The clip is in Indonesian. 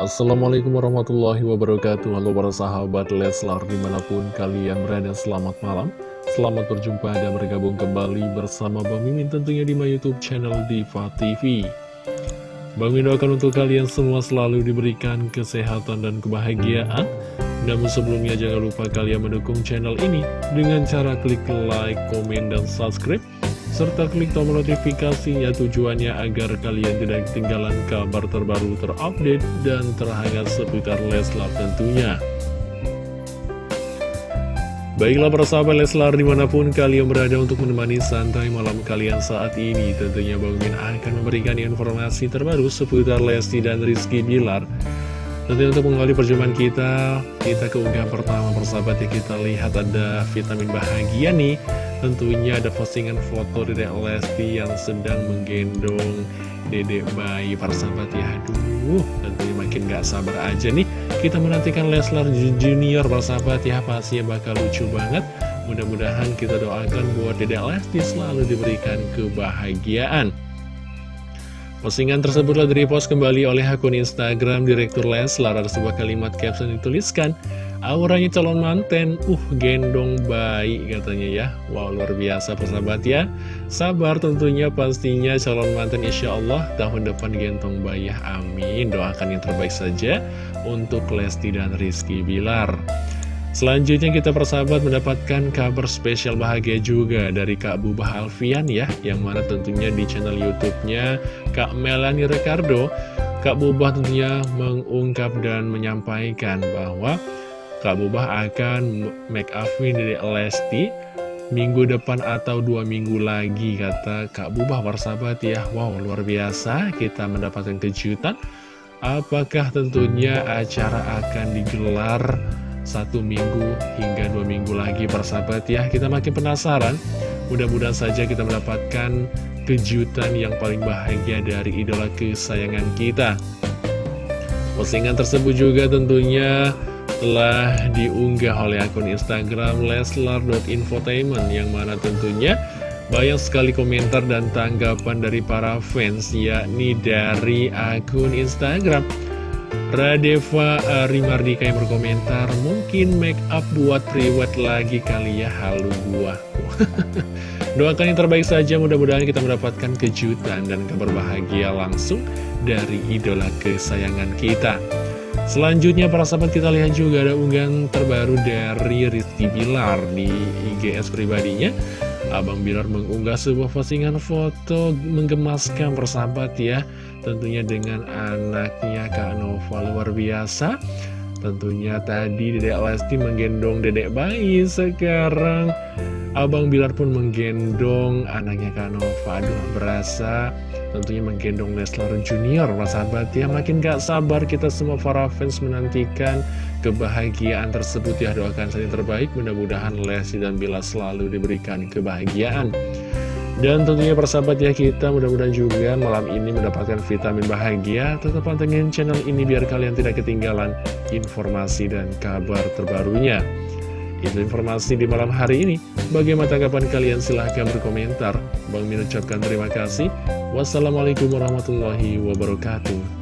Assalamualaikum warahmatullahi wabarakatuh. Halo para sahabat Leslar di mana pun kalian berada selamat malam. Selamat berjumpa dan bergabung kembali bersama Bang Mimin tentunya di my youtube channel Diva TV Bang Mimin doakan untuk kalian semua selalu diberikan kesehatan dan kebahagiaan. Namun sebelumnya jangan lupa kalian mendukung channel ini Dengan cara klik like, komen, dan subscribe serta klik tombol notifikasinya tujuannya agar kalian tidak ketinggalan kabar terbaru terupdate dan terhangat seputar Leslar tentunya. Baiklah para sahabat Leslar di mana pun kalian berada untuk menemani santai malam kalian saat ini Tentunya Bang Min akan memberikan informasi terbaru seputar Lesti dan Rizky Bilar Tentunya untuk mengawali perjumpaan kita Kita keunggahan pertama persahabat ya kita lihat ada vitamin bahagia nih Tentunya ada postingan foto Dedek Lesti yang sedang menggendong Dedek bayi. Para sahabat ya Aduh tentunya makin gak sabar aja nih. Kita menantikan Leslar Junior para sahabat ya Pastinya bakal lucu banget. Mudah-mudahan kita doakan buat Dedek Lesti selalu diberikan kebahagiaan. Postingan tersebut tersebutlah post kembali oleh akun Instagram Direktur Leslar. Ada sebuah kalimat caption dituliskan Auranya calon manten, uh gendong bayi katanya ya. Wow luar biasa persahabat ya. Sabar tentunya pastinya calon manten insya Allah tahun depan gendong bayi. Amin. Doakan yang terbaik saja untuk Lesti dan Rizky Bilar. Selanjutnya kita persahabat mendapatkan kabar spesial bahagia juga dari Kak Bubah Alfian ya Yang mana tentunya di channel Youtubenya Kak Melanie Ricardo. Kak Bubah tentunya mengungkap dan menyampaikan bahwa Kak Bubah akan make up dari Lesti minggu depan atau dua minggu lagi kata Kak Bubah. Warsabat ya Wow luar biasa. Kita mendapatkan kejutan. Apakah tentunya acara akan digelar satu minggu hingga dua minggu lagi persahabat ya? Kita makin penasaran. Mudah-mudahan saja kita mendapatkan kejutan yang paling bahagia dari idola kesayangan kita. Postingan tersebut juga tentunya telah diunggah oleh akun Instagram leslar.infotainment yang mana tentunya banyak sekali komentar dan tanggapan dari para fans yakni dari akun Instagram. Radeva Rimardika yang berkomentar mungkin make up buat priwet lagi kali ya halu gua doakan yang terbaik saja mudah-mudahan kita mendapatkan kejutan dan kabar bahagia langsung dari idola kesayangan kita Selanjutnya para sahabat kita lihat juga ada unggahan terbaru dari Rizky Bilar di IGS pribadinya. Abang Bilar mengunggah sebuah postingan foto menggemaskan persahabat ya Tentunya dengan anaknya Kak Nova luar biasa. Tentunya tadi Dedek Lesti menggendong Dedek bayi Sekarang Abang Bilar pun menggendong anaknya Kak Nova. Aduh berasa tentunya menggendong Leslar Junior. Sahabat ya makin gak sabar kita semua para fans menantikan kebahagiaan tersebut. Ya doakan saja terbaik. Mudah-mudahan Lesti dan Bila selalu diberikan kebahagiaan. Dan tentunya persahabat ya kita mudah-mudahan juga malam ini mendapatkan vitamin bahagia. Tetap pantengin channel ini biar kalian tidak ketinggalan informasi dan kabar terbarunya itu informasi di malam hari ini. Bagaimana tanggapan kalian? Silahkan berkomentar. Bang Min ucapkan terima kasih. Wassalamualaikum warahmatullahi wabarakatuh.